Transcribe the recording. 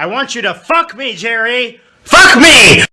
I want you to fuck me, Jerry! Fuck me!